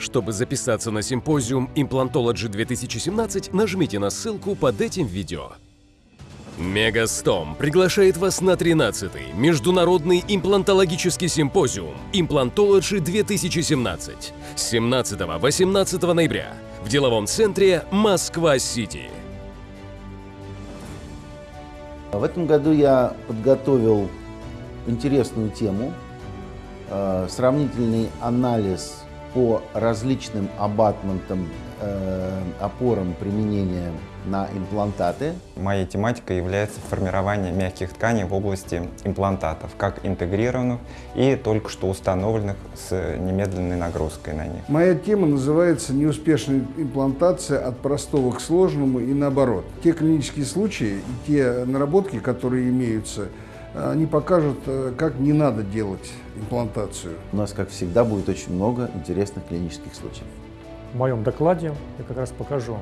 Чтобы записаться на симпозиум Implantology 2017, нажмите на ссылку под этим видео. Мегастом приглашает вас на 13-й Международный имплантологический симпозиум Implantology 2017 с 17-18 ноября в деловом центре Москва-Сити. В этом году я подготовил интересную тему, э, сравнительный анализ по различным абатментам, э, опорам применения на имплантаты. Моей тематикой является формирование мягких тканей в области имплантатов, как интегрированных и только что установленных с немедленной нагрузкой на них. Моя тема называется «Неуспешная имплантация от простого к сложному и наоборот». Те клинические случаи и те наработки, которые имеются, они покажут, э, как не надо делать имплантацию. У нас, как всегда, будет очень много интересных клинических случаев. В моем докладе я как раз покажу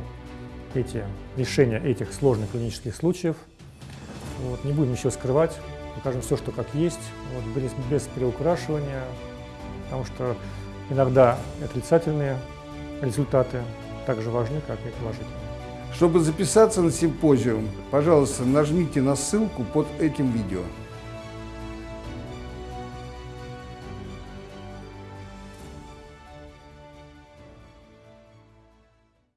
эти решения этих сложных клинических случаев. Вот, не будем ничего скрывать, покажем все, что как есть, вот, без, без приукрашивания, потому что иногда отрицательные результаты так же важны, как и положительные. Чтобы записаться на симпозиум, пожалуйста, нажмите на ссылку под этим видео.